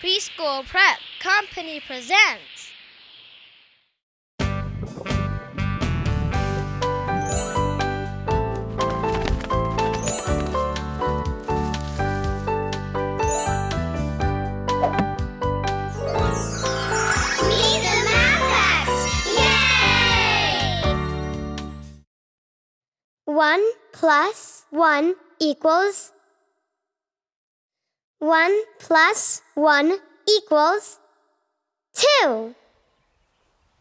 Preschool Prep Company presents. Meet the Maths! Yay! One plus one equals one plus one equals two.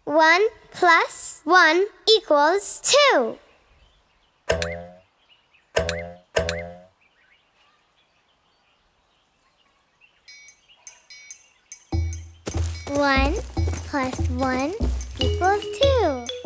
One plus one equals two. One plus one equals two.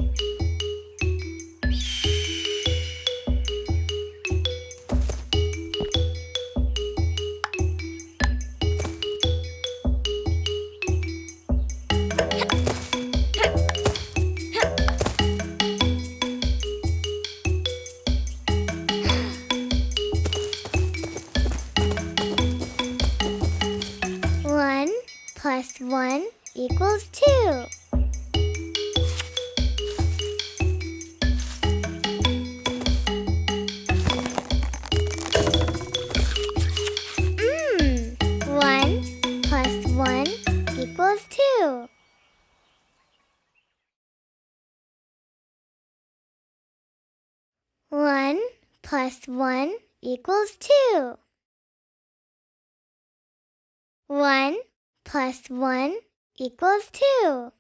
plus 1 equals 2. 1 plus 1 equals 2.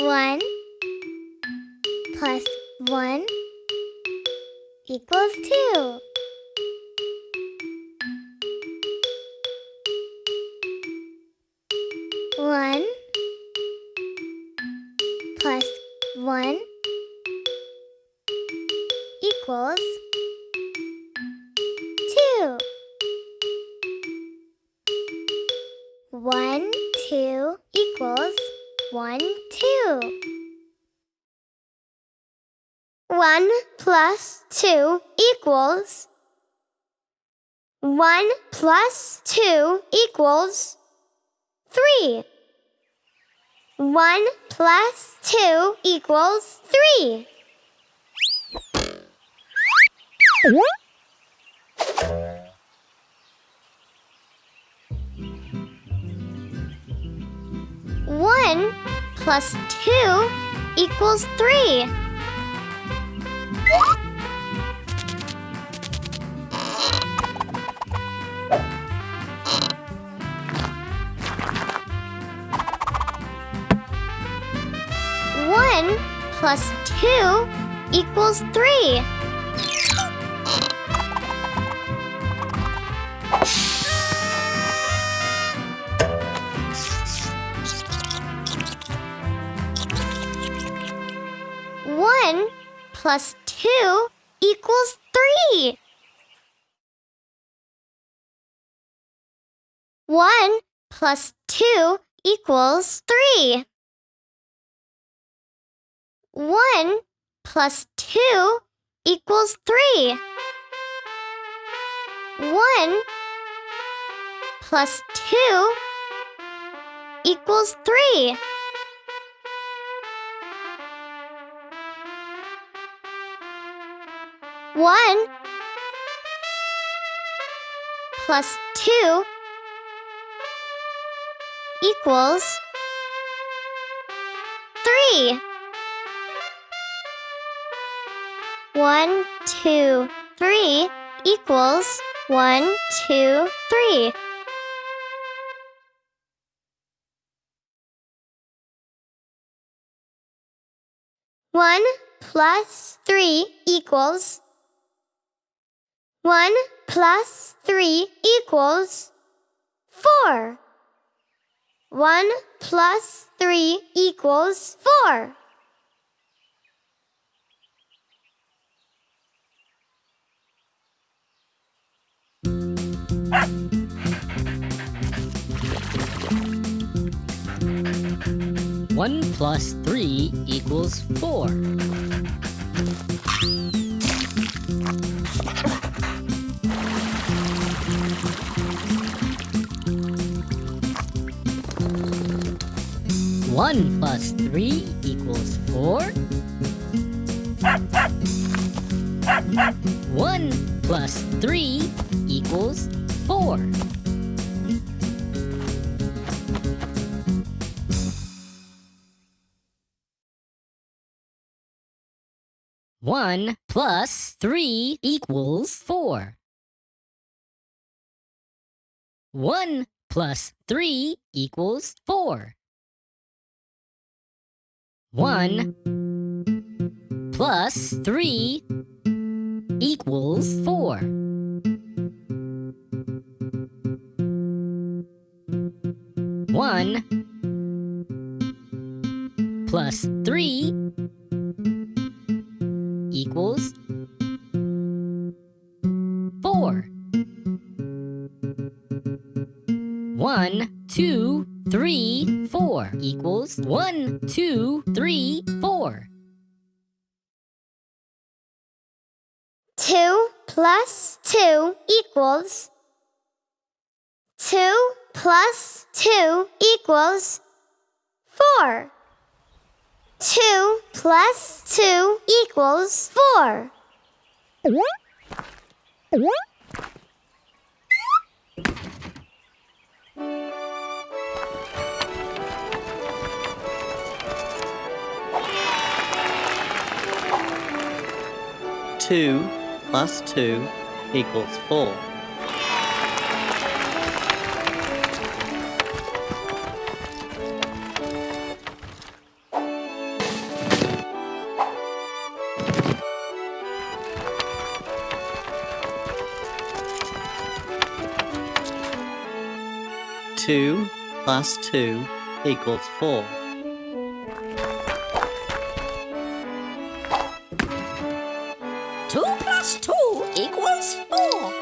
1 plus 1 equals 2. One plus one equals one plus two equals three. One plus two equals three. One plus two equals three. Plus two equals three. One plus two equals three. One plus two equals three. One plus two equals three. One plus two equals three. One plus two equals three. One, two, three equals one, two, three. One plus three equals one plus three equals four. One plus three equals four. One plus three equals four. One plus three equals four. One plus three equals 4. One plus three equals four. One plus three equals four. One plus three equals four. One plus three equals four. One, two, three, four equals one, two, three, four. 2 plus 2 equals 2 plus 2 equals 4. 2 plus 2 equals 4. Two plus two equals four. Two plus two equals four. Two plus two equals four.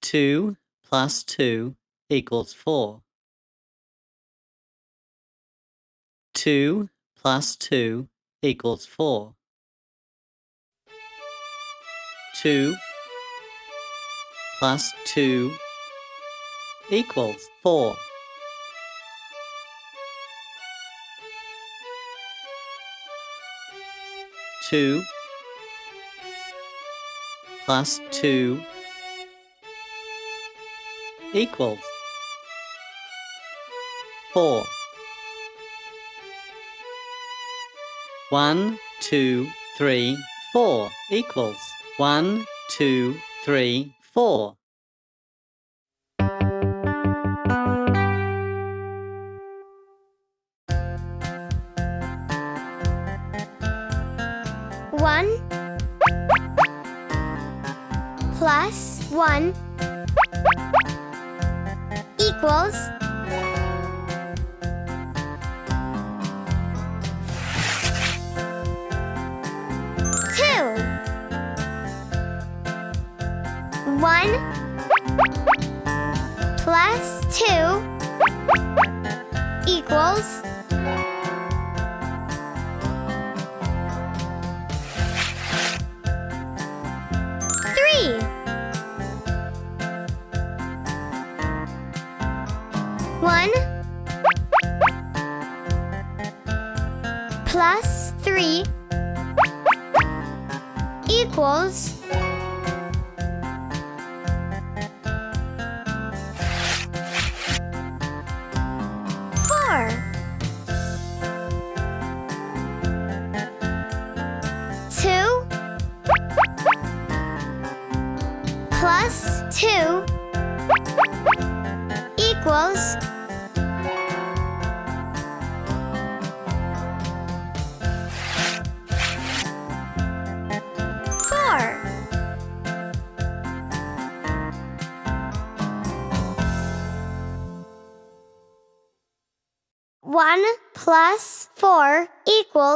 Two plus two equals four. Two plus two equals four. Two plus two equals four. Two plus two equals four. One, two, three, four equals one, two, three, four. One plus one equals One plus two equals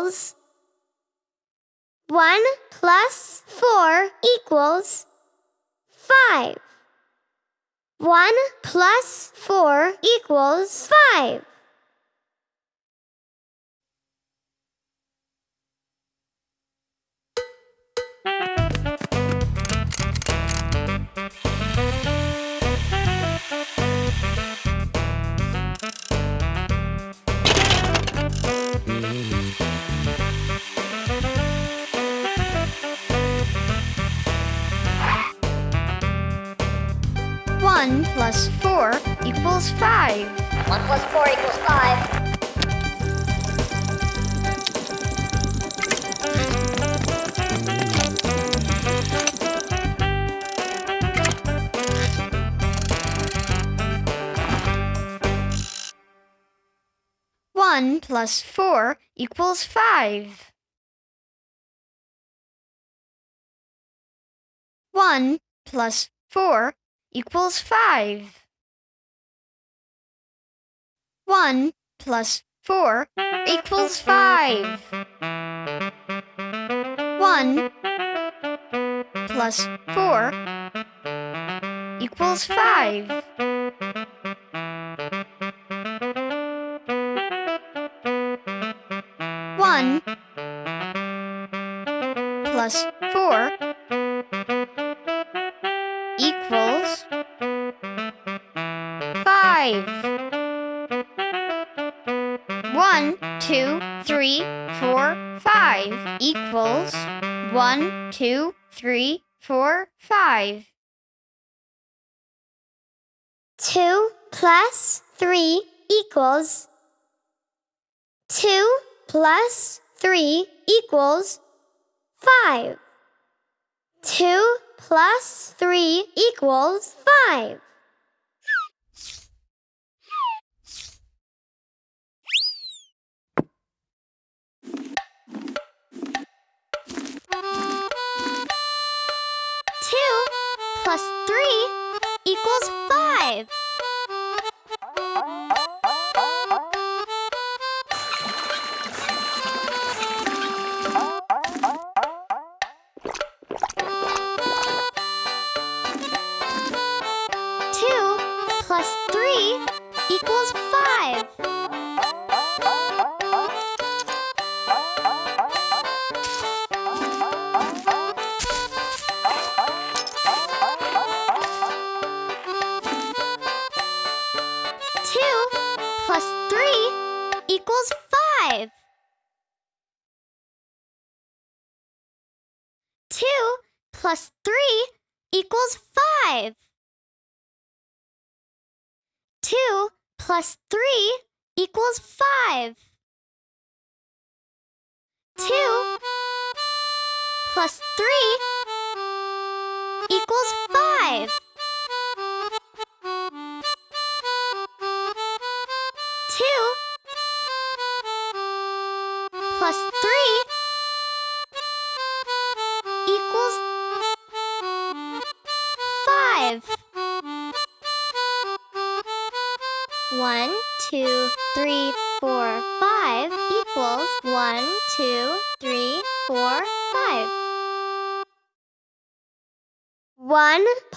equals 1 plus 4 equals 5. 1 plus 4 equals 5. Mm-hmm. Five. equals 5. 1 plus 4 equals 5. One plus four equals five. One plus four equals 5. 1 plus 4 equals 5. 1 plus 4 equals 5. Equals 2 plus 3 equals 5. 2 plus 3 equals 5. Two plus three equals five. plus 3 equals 5. 2 plus 3 equals 5.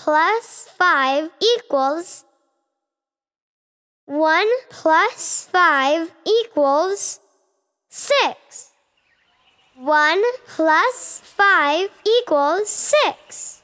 plus 5 equals 1 plus 5 equals 6. 1 plus 5 equals 6.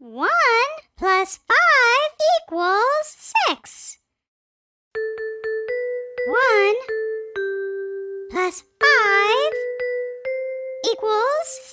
1 plus 5 equals 6. 1 plus 5 equals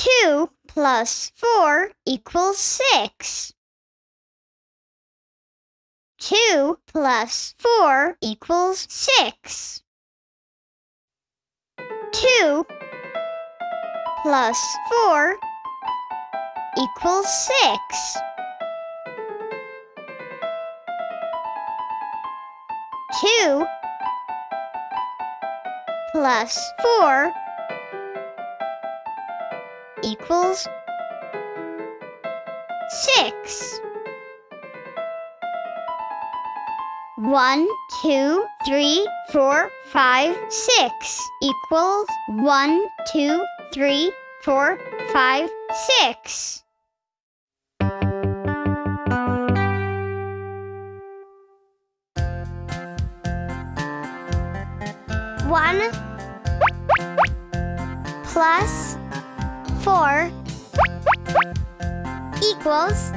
2 plus 4 equals 6. 2 plus 4 equals 6. 2 plus 4 equals 6. 2 plus 4 equals six. One, two, three, four, five, six equals one, two, three, four, five, six. One plus four equals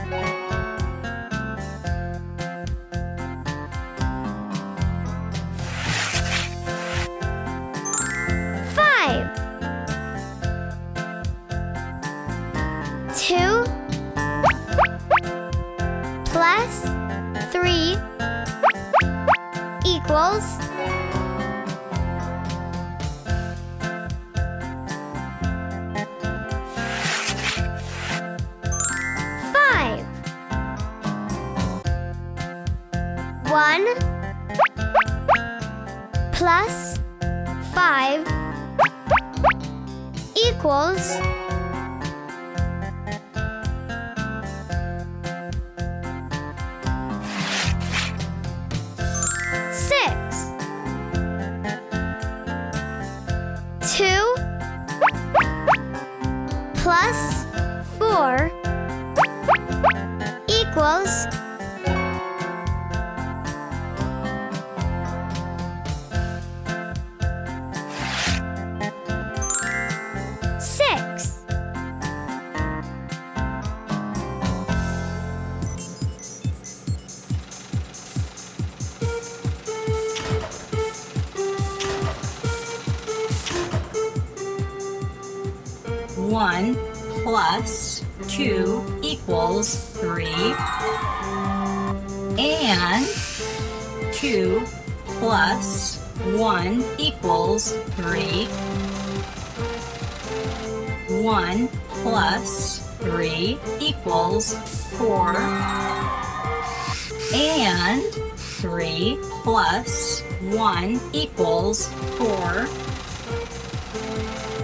1 equals 4.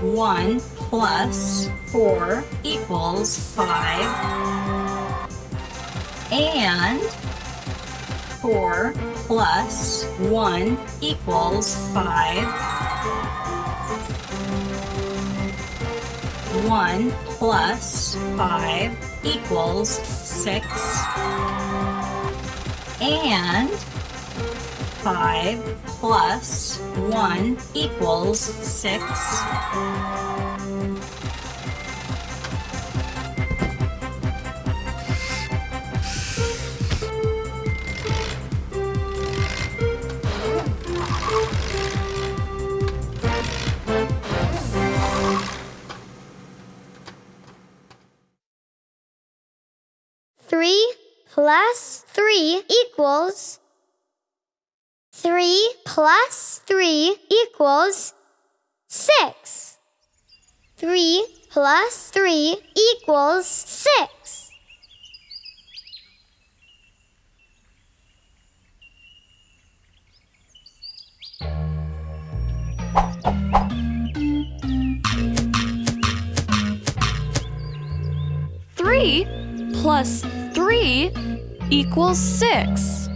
1 plus 4 equals 5. And 4 plus 1 equals 5. 1 plus 5 equals 6. And 5 plus 1 equals 6. Three plus 3 equals 3 plus 3 equals 6. 3 plus 3 equals 6. Three plus three equals six.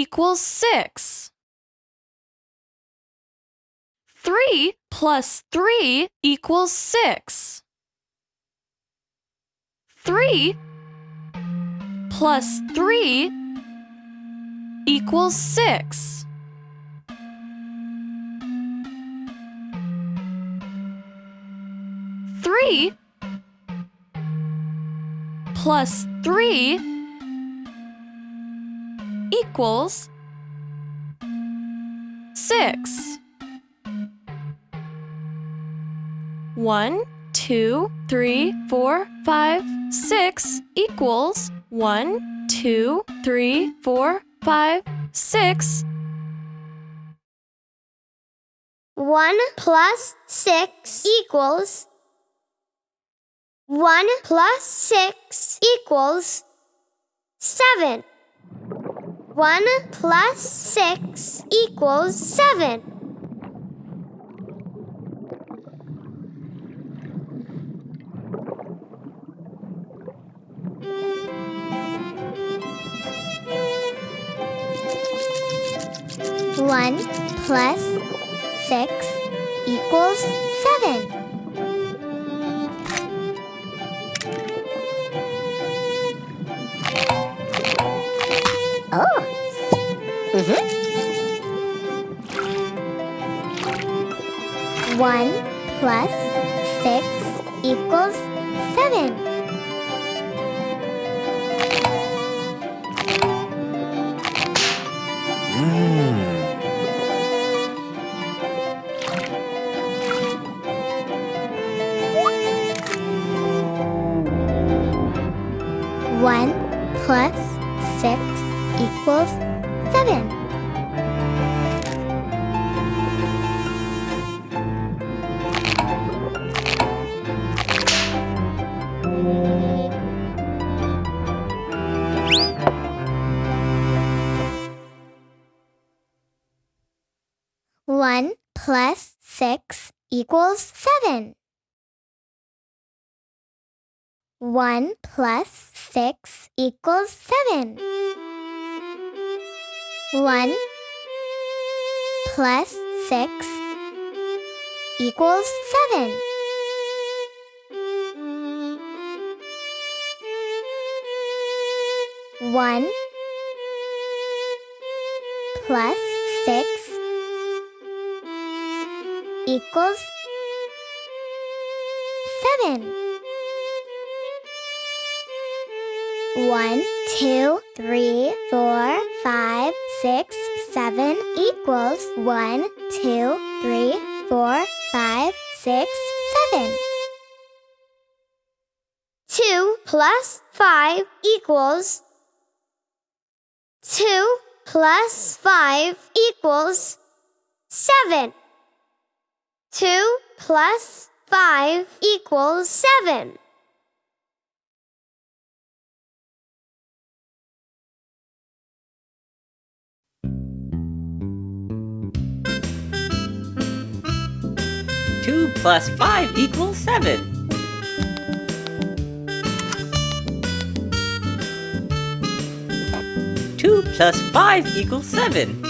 Equals six. Three plus three equals six. Three plus three equals six. Three plus three equals six. One, two, three, four, five, six equals one, two, three, four, five, six. 1 plus 6 equals 1 plus 6 equals 7. 1 plus 6 equals 7. One plus six equals seven. Oh. One plus six equals seven. One plus six equals seven. 6 equals 7. 1 plus 6 equals 7. 1 plus 6 equals 7. One plus six equals seven. One, two, three, four, five, six, seven equals one, two, three, four, five, six, seven. Two plus five equals two plus five equals seven. 2 plus 5 equals 7. Two plus five equals seven. Two plus five equals seven.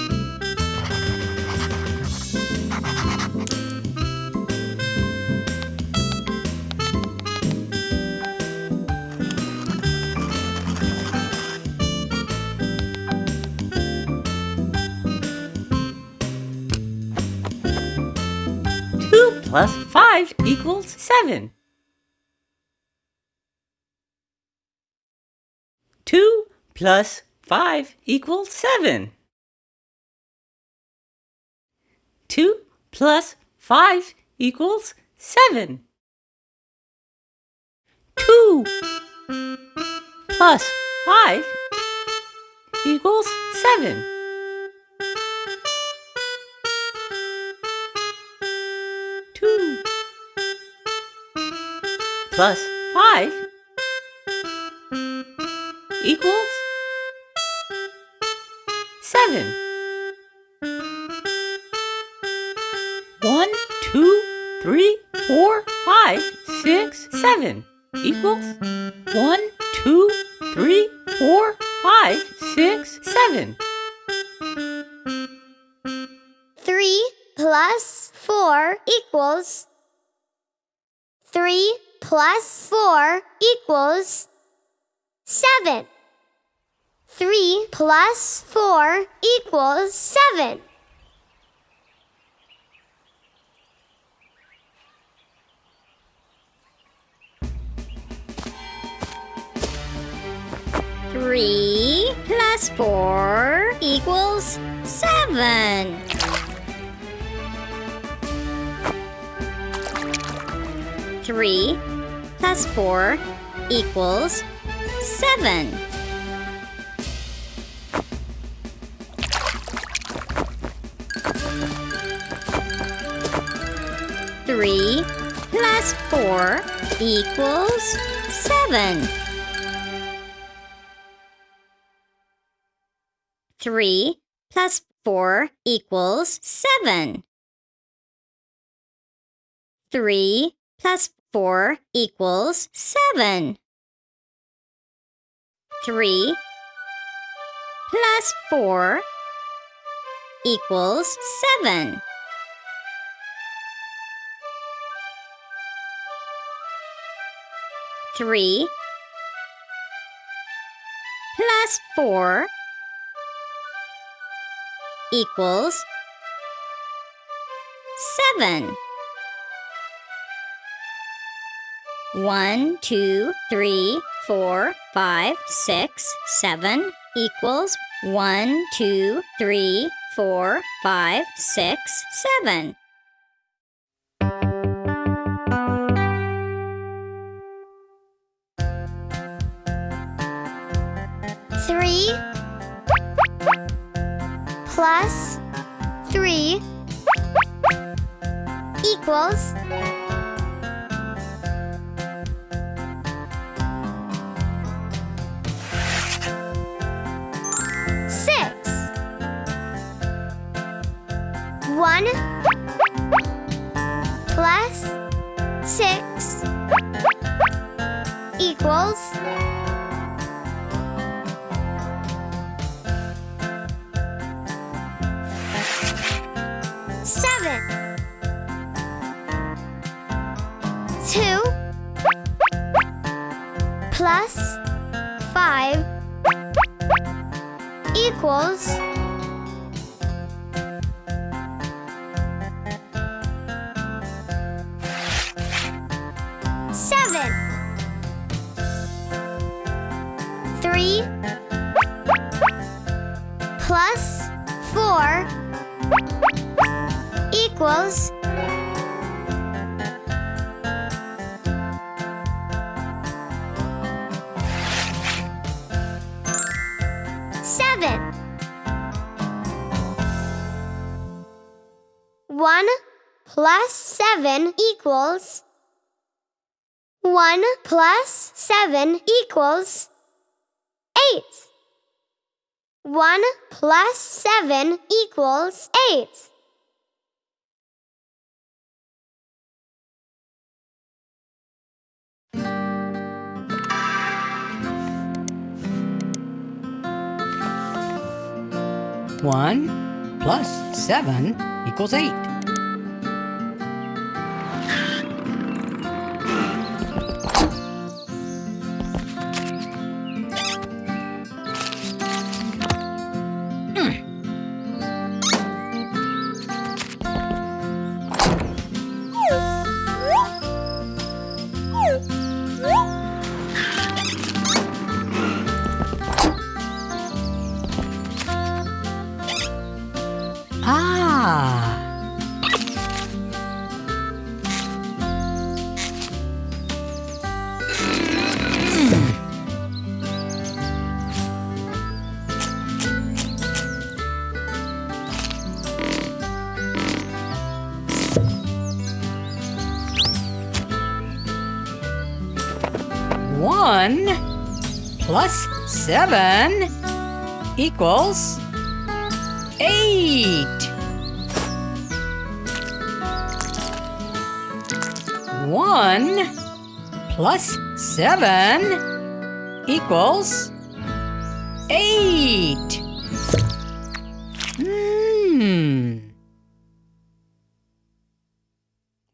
equals 7. 2 plus 5 equals 7. 2 plus 5 equals 7. 2 plus 5 equals 7. Plus five equals seven. One, two, three, four, five, six, seven equals one, two, three, four, five, six, seven. 3 plus 4 equals 3 plus 4 equals 7. 3 plus 4 equals 7. Three plus four equals seven. Three plus four equals seven. Three plus four equals seven. Three plus four equals seven. Three plus four equals seven. Three plus four equals seven. Three plus four equals seven. One, two, three, four, five, six, seven equals one, two, three, four, five, six, seven. Three plus three equals One 7 equals 8. 1 plus 7 equals 8. One plus seven equals eight. plus 7 equals 8. 1 plus 7 equals 8. Hmm.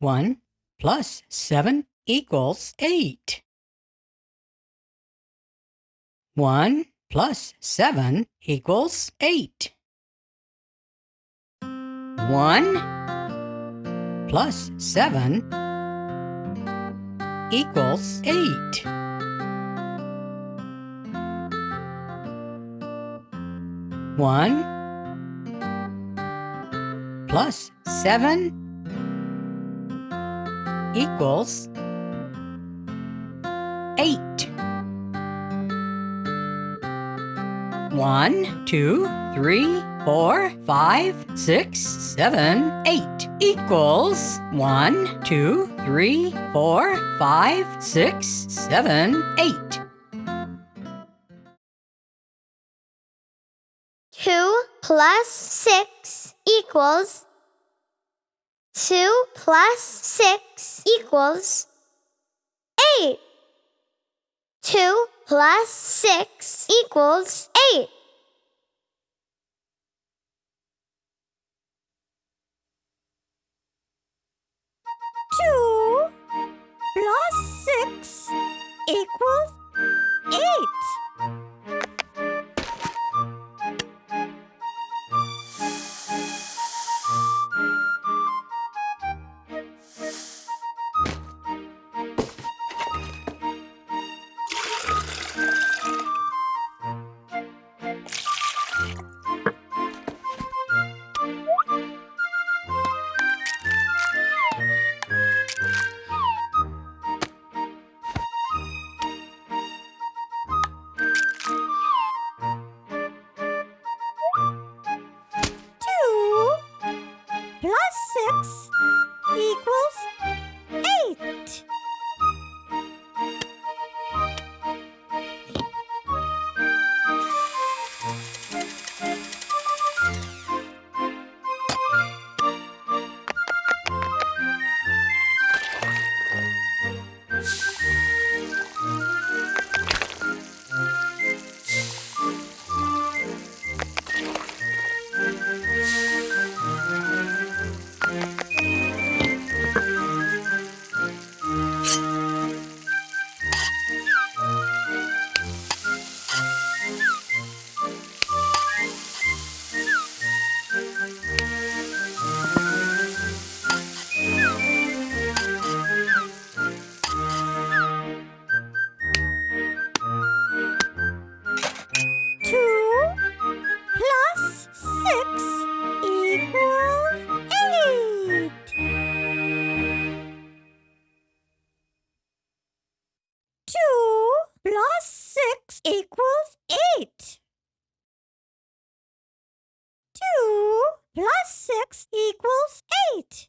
1 plus 7 equals 8. One plus seven equals eight. One plus seven equals eight. One plus seven equals eight. One, two, three, four, five, six, seven, eight equals one, two, three, four, five, six, seven, eight. Two plus six equals two plus six equals eight. Two plus six equals eight. Two plus six equals eight. equals 8. 2 plus 6 equals 8.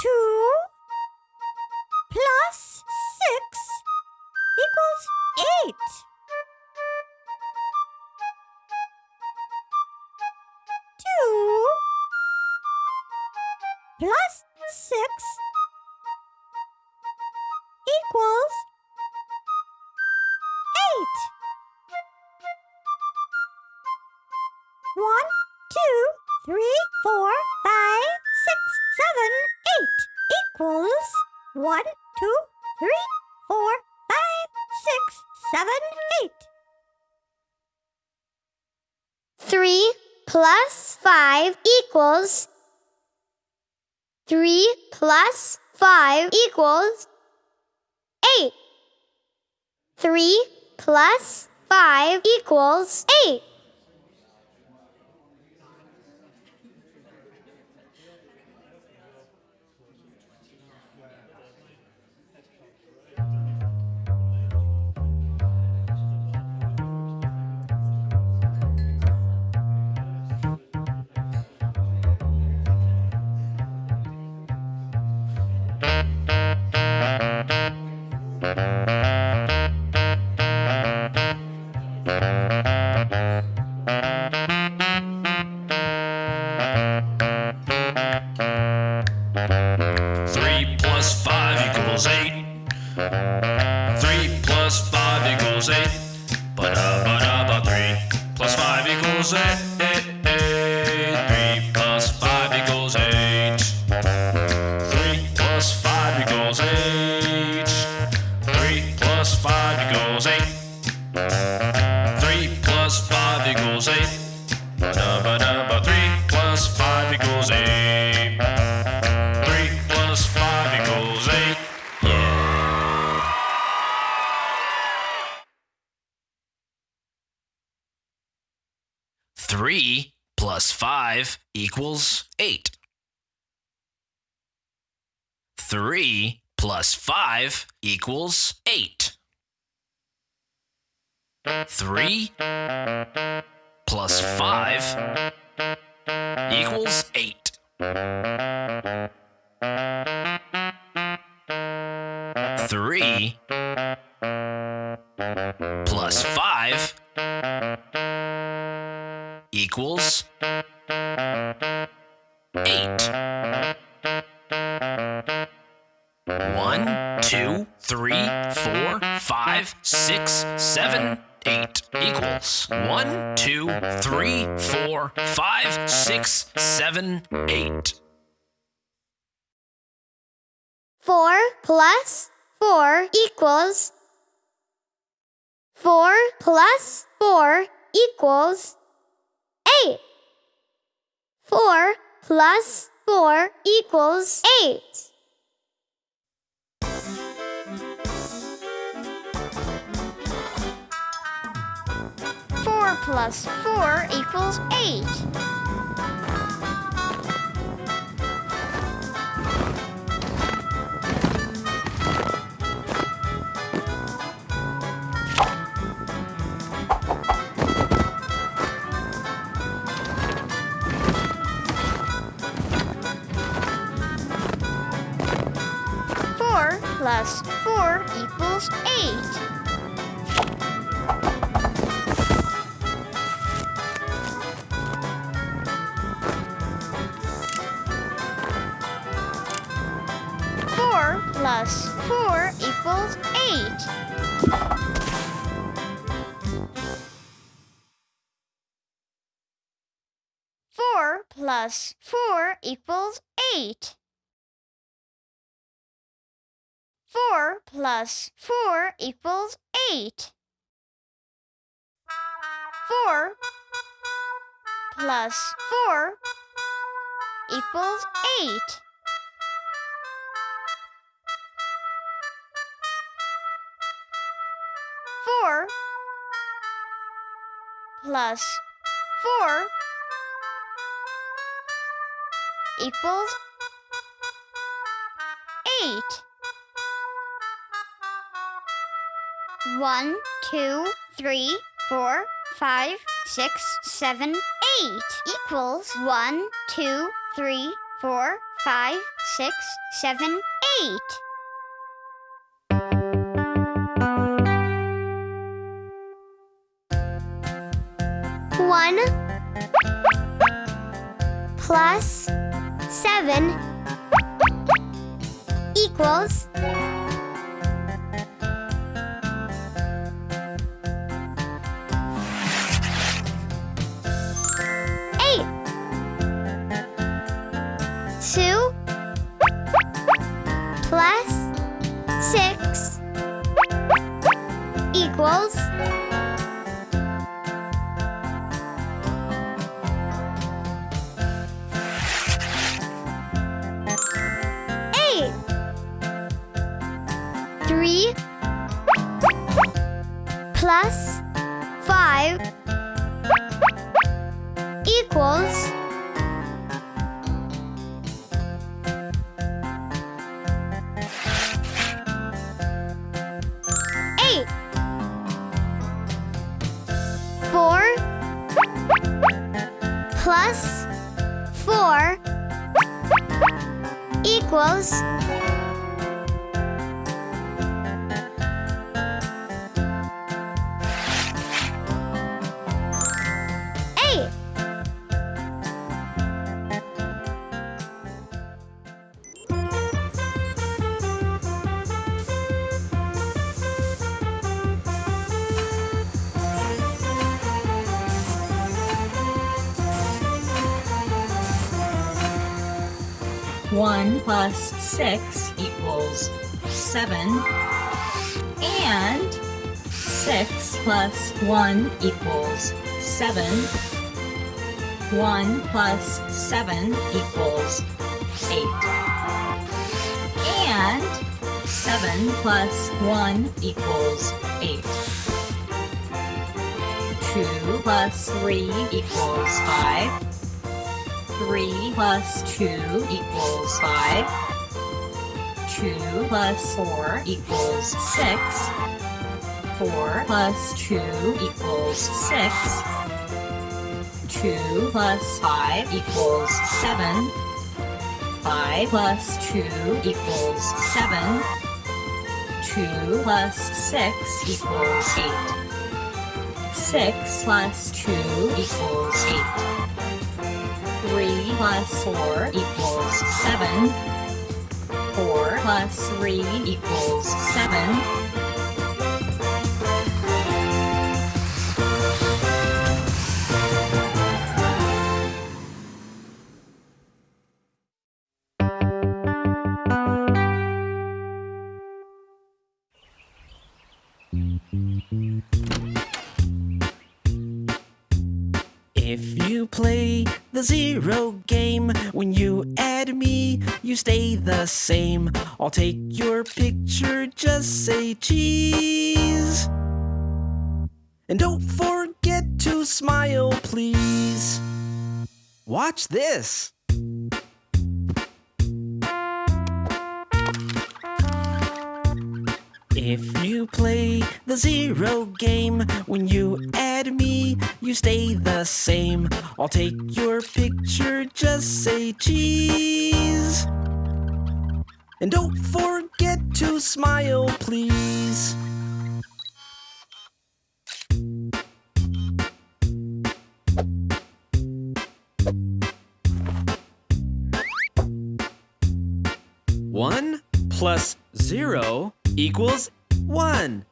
2 plus 6 equals 8. Two plus six plus 5 equals 3 plus 5 equals 8. 3 plus 5 equals 8. José. plus 4 equals 8. 4 plus 4 equals 8. Four plus four equals eight. One, two, three, four, five, six, seven, eight equals one, two, three, four, five, six, seven, eight. One plus seven equals plus six equals seven. And six plus one equals seven. One plus seven equals eight. And seven plus one equals eight. Two plus three equals five. 3 plus 2 equals 5. 2 plus 4 equals 6. 4 plus 2 equals 6. 2 plus 5 equals 7. 5 plus 2 equals 7. 2 plus 6 equals 8. 6 plus 2 equals 8. 3 plus 4 equals 7. 4 plus 3 equals 7. If you play the zero game, when you add me, you stay the same. I'll take your picture, just say cheese. And don't forget to smile, please. Watch this. If you play the zero game, when you add me, you stay the same. I'll take your picture, just say cheese. And don't forget to smile, please. One plus zero equals one.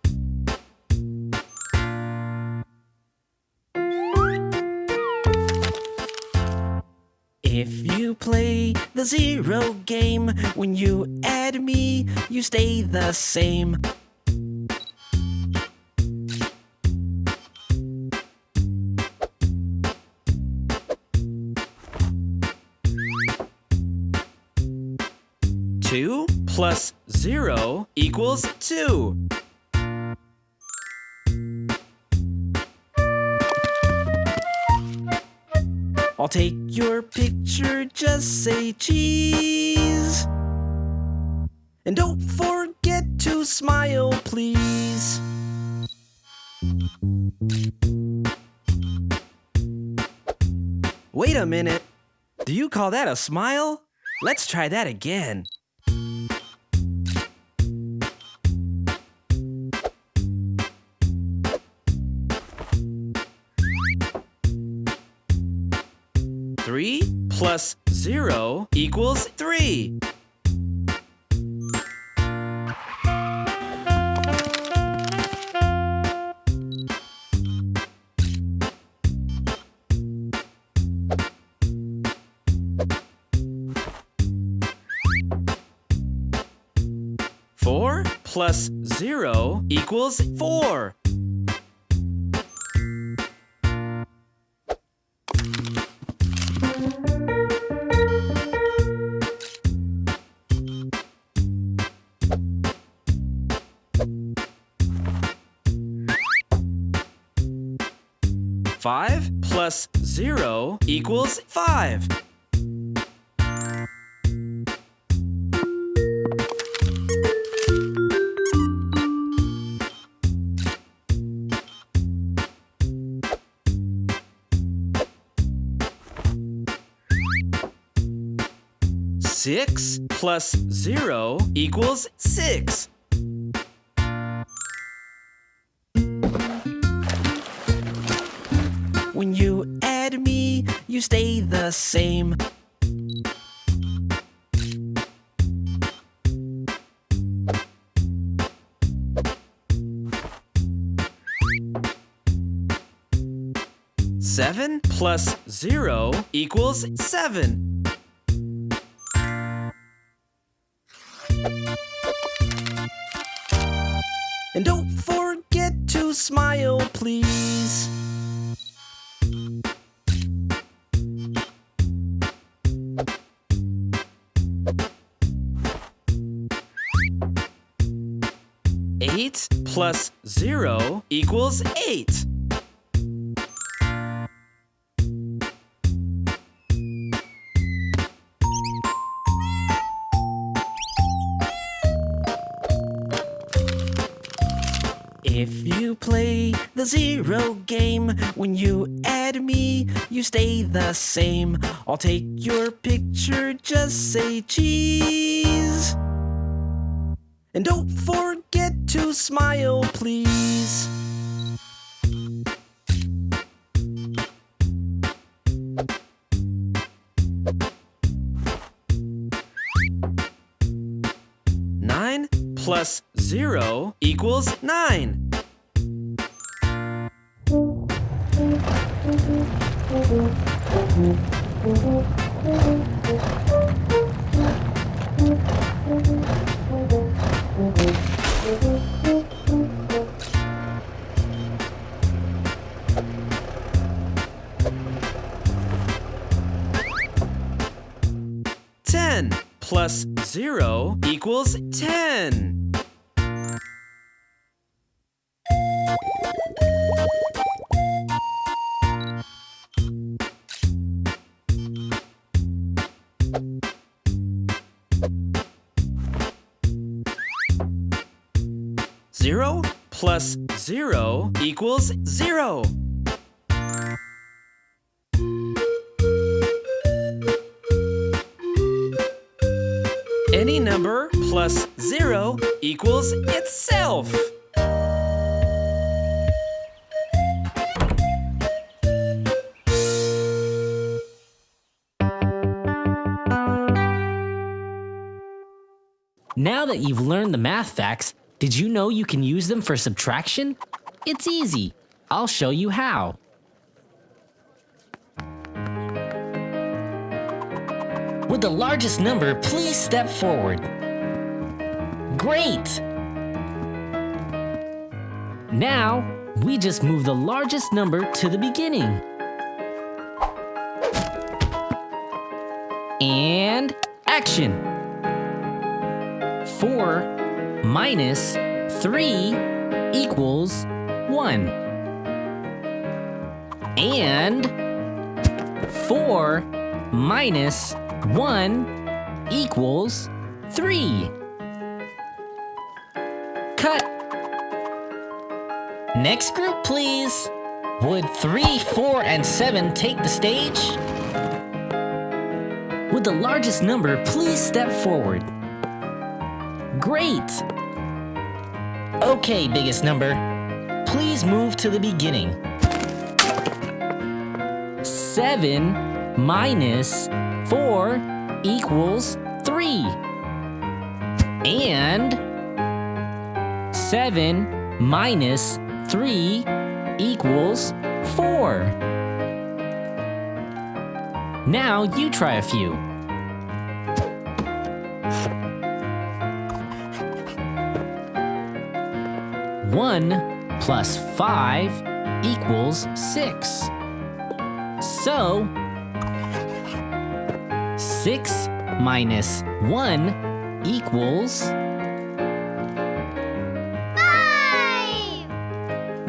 If you play the zero game, when you add me, you stay the same. Plus zero equals two. I'll take your picture, just say cheese. And don't forget to smile, please. Wait a minute. Do you call that a smile? Let's try that again. plus 0 equals 3. Four plus zero equals four. 5 plus 0 equals 5. Six plus zero equals six. The same. Seven plus zero equals seven. And don't forget to smile, please. Plus zero equals eight. If you play the zero game, when you add me, you stay the same. I'll take your picture, just say cheese. And don't forget to smile, please. Nine plus zero equals nine. Equals ten. Zero plus zero equals zero. Equals itself. Now that you've learned the math facts, did you know you can use them for subtraction? It's easy. I'll show you how. With the largest number, please step forward. Great! Now, we just move the largest number to the beginning. And action! 4 minus 3 equals 1. And 4 minus 1 equals 3. Cut. Next group, please. Would 3, 4, and 7 take the stage? With the largest number, please step forward. Great! Okay, biggest number. Please move to the beginning. 7 minus 4 equals 3. And 7 minus 3 equals 4. Now you try a few. 1 plus 5 equals 6. So, 6 minus 1 equals.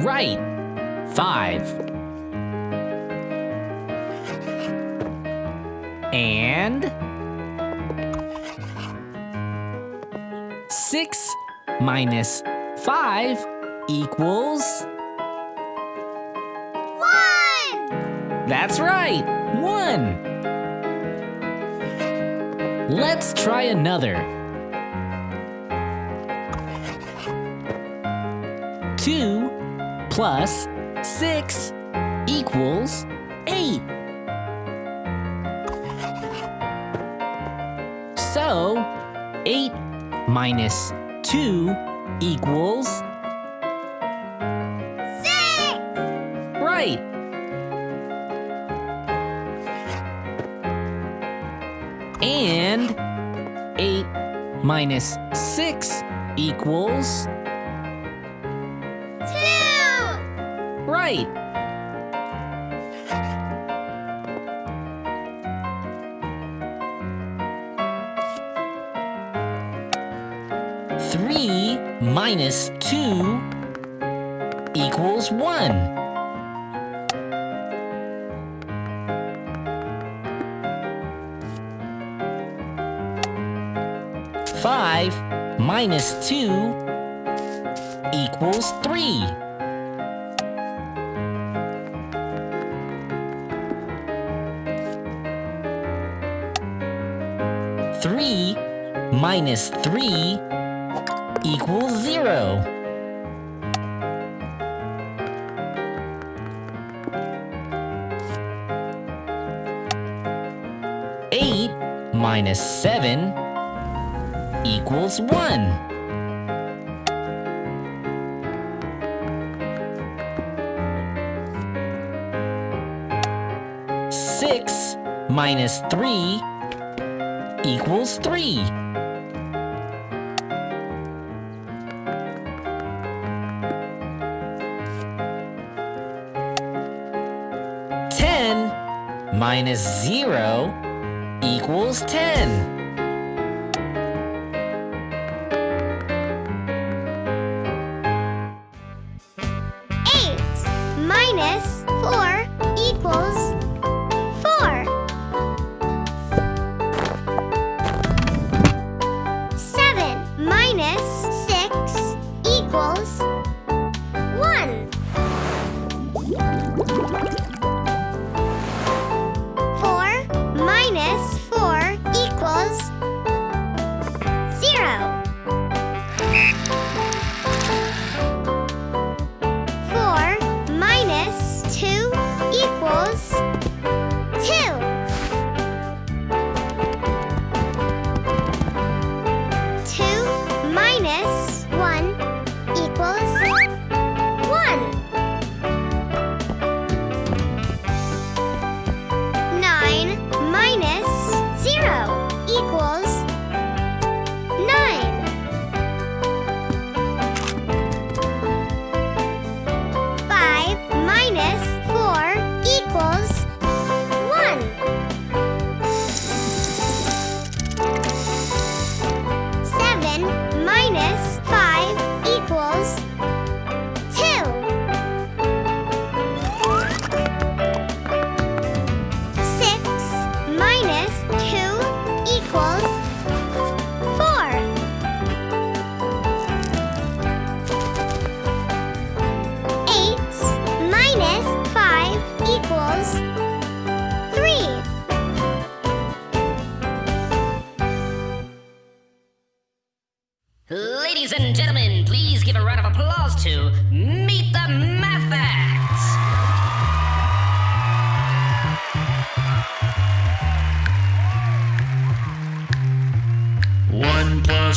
Right, 5. And. 6 minus 5 equals. One! That's right, 1. Let's try another. 2 plus 6 equals 8. So, 8 minus 2 equals. Six! Right! And 8 minus 6 equals. Right! Three minus two equals one. Five minus two equals three. minus 3 equals 0. Eight minus seven equals one. Six minus three equals 3. minus 0 equals 10.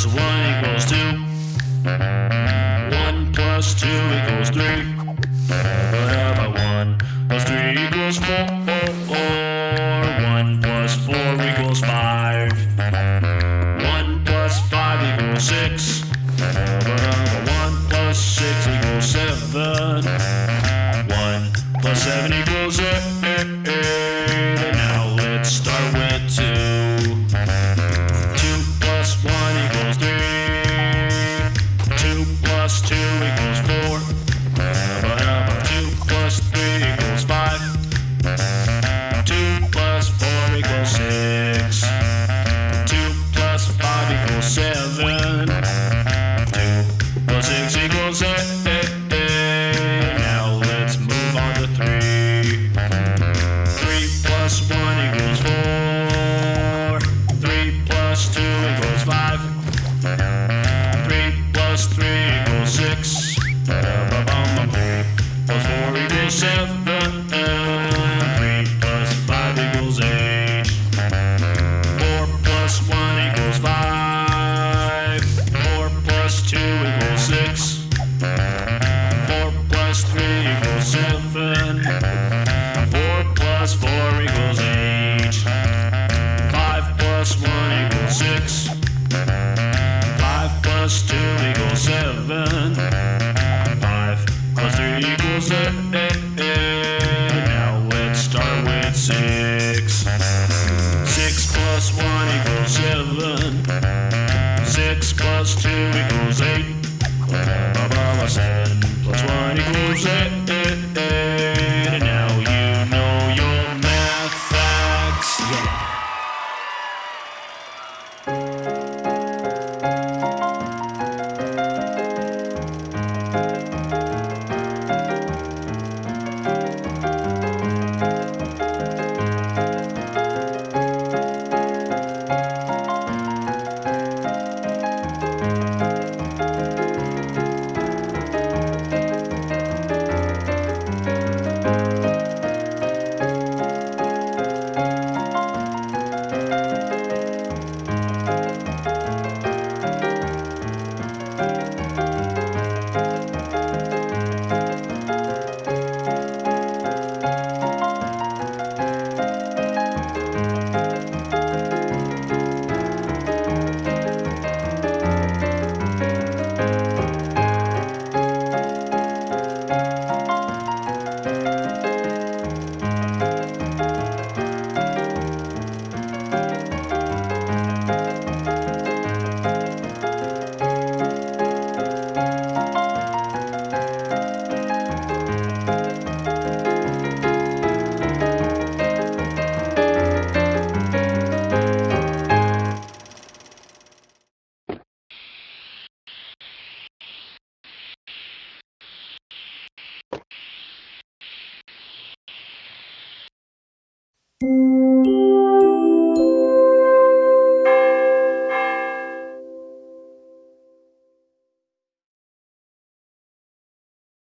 Plus one equals two. 7. 6 plus 2 equals 8. Blah, blah,